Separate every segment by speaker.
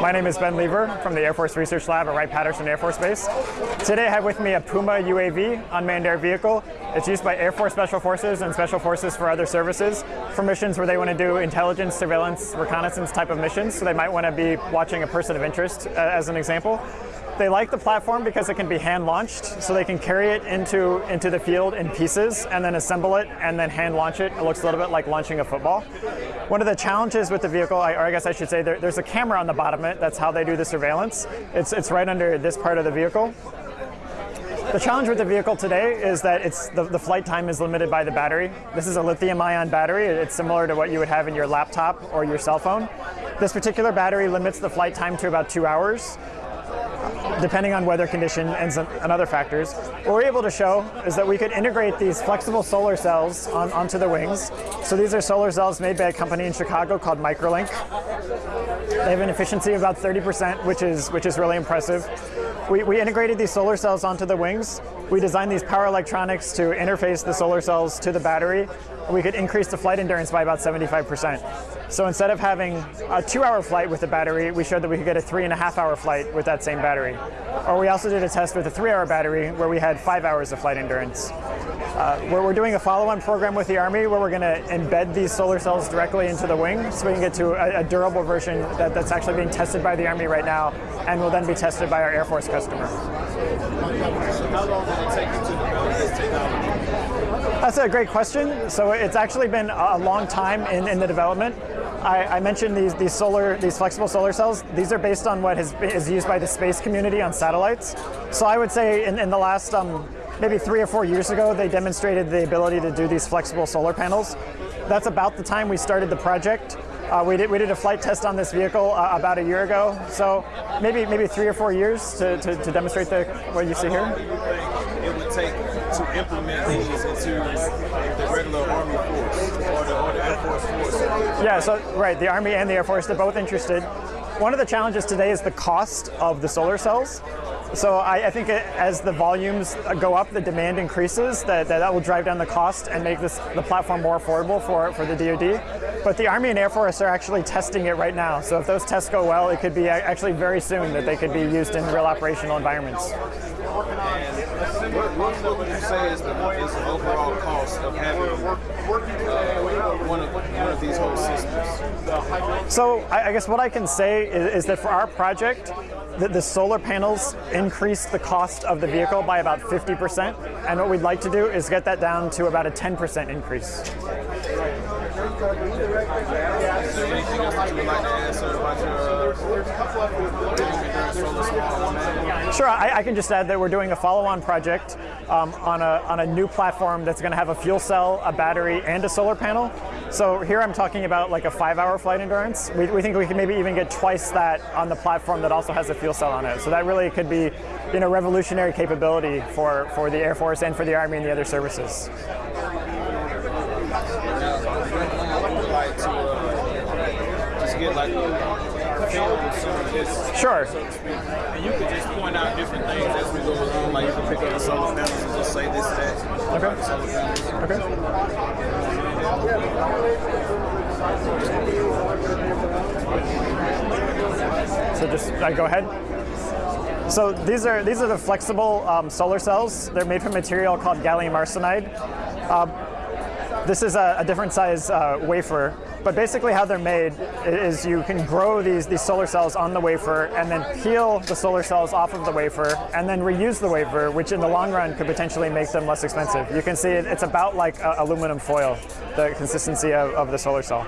Speaker 1: My name is Ben Lever from the Air Force Research Lab at Wright-Patterson Air Force Base. Today I have with me a Puma UAV, unmanned air vehicle. It's used by Air Force Special Forces and Special Forces for other services for missions where they want to do intelligence, surveillance, reconnaissance type of missions. So they might want to be watching a person of interest, uh, as an example. They like the platform because it can be hand launched, so they can carry it into, into the field in pieces and then assemble it and then hand launch it. It looks a little bit like launching a football. One of the challenges with the vehicle, or I guess I should say, there, there's a camera on the bottom of it. That's how they do the surveillance. It's, it's right under this part of the vehicle. The challenge with the vehicle today is that it's the, the, flight time is limited by the battery. This is a lithium ion battery. It's similar to what you would have in your laptop or your cell phone. This particular battery limits the flight time to about two hours depending on weather condition and, some, and other factors. What we're able to show is that we could integrate these flexible solar cells on, onto the wings. So these are solar cells made by a company in Chicago called Microlink. They have an efficiency of about 30%, which is, which is really impressive. We, we integrated these solar cells onto the wings. We designed these power electronics to interface the solar cells to the battery. We could increase the flight endurance by about 75%. So instead of having a two-hour flight with the battery, we showed that we could get a three and a half hour flight with that same battery. Or we also did a test with a three-hour battery where we had five hours of flight endurance. Uh, where we're doing a follow-on program with the Army where we're going to embed these solar cells directly into the wing so we can get to a, a durable version that, that's actually being tested by the Army right now and will then be tested by our Air Force customer. That's a great question. So it's actually been a long time in, in the development. I, I, mentioned these, these solar, these flexible solar cells. These are based on what has, is used by the space community on satellites. So I would say in, in the last um, maybe three or four years ago, they demonstrated the ability to do these flexible solar panels. That's about the time we started the project. Uh, we, did, we did a flight test on this vehicle uh, about a year ago, so maybe maybe three or four years to, to, to demonstrate the, what you see here.
Speaker 2: It would take to implement these into the regular Army force or the, or the Air Force force.
Speaker 1: Yeah, so right, the Army and the Air Force, they're both interested. One of the challenges today is the cost of the solar cells. So I, I, think it, as the volumes go up, the demand increases, that, that, that will drive down the cost and make this the platform more affordable for, for the DoD. But the Army and Air Force are actually testing it right now. So if those tests go well, it could be uh, actually very soon that they could be used in real operational environments.
Speaker 2: What, what, would you say is the, is the overall cost of having uh, one, of, one of these whole systems?
Speaker 1: So I, I guess what I can say is, is that for our project, the, the, solar panels increase the cost of the vehicle by about 50%. And what we'd like to do is get that down to about a 10% increase. Sure, I, I, can just add that we're doing a follow-on project um, on, a, on a new platform that's going to have a fuel cell, a battery, and a solar panel. So here I'm talking about like a five-hour flight endurance. We, we think we can maybe even get twice that on the platform that also has a fuel cell on it. So that really could be you know, revolutionary capability for, for the Air Force and for the Army and the other services. Sure.
Speaker 2: And you could just point out different things as we go along. Like you can pick up the solar panels and just say this, that.
Speaker 1: Okay. Okay. So just I go ahead. So these are these are the flexible um, solar cells. They're made from material called gallium arsenide. Um, this is a, a different size uh, wafer, but basically how they're made is you can grow these, these solar cells on the wafer and then peel the solar cells off of the wafer and then reuse the wafer, which in the long run could potentially make them less expensive. You can see it, it's about like aluminum foil, the consistency of, of the solar cell.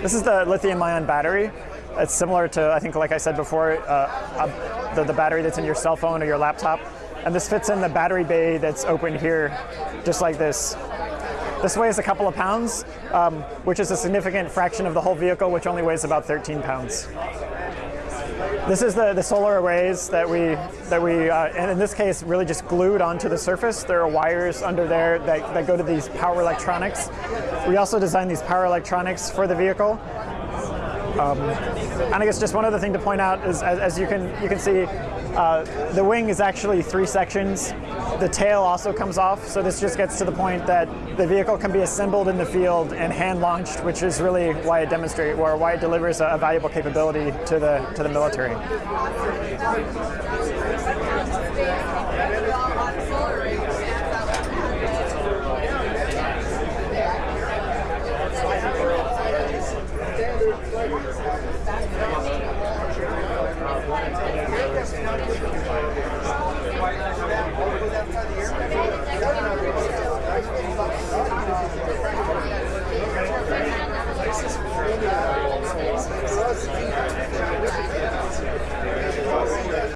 Speaker 1: This is the lithium ion battery. It's similar to, I think, like I said before, uh, the, the battery that's in your cell phone or your laptop. And this fits in the battery bay that's open here, just like this. This weighs a couple of pounds, um, which is a significant fraction of the whole vehicle, which only weighs about 13 pounds. This is the, the solar arrays that we, that we uh, and in this case, really just glued onto the surface. There are wires under there that, that go to these power electronics. We also designed these power electronics for the vehicle. Um, and I guess just one other thing to point out is, as, as you can you can see, uh, the wing is actually three sections. The tail also comes off, so this just gets to the point that the vehicle can be assembled in the field and hand launched, which is really why it demonstrates or why it delivers a, a valuable capability to the to the military.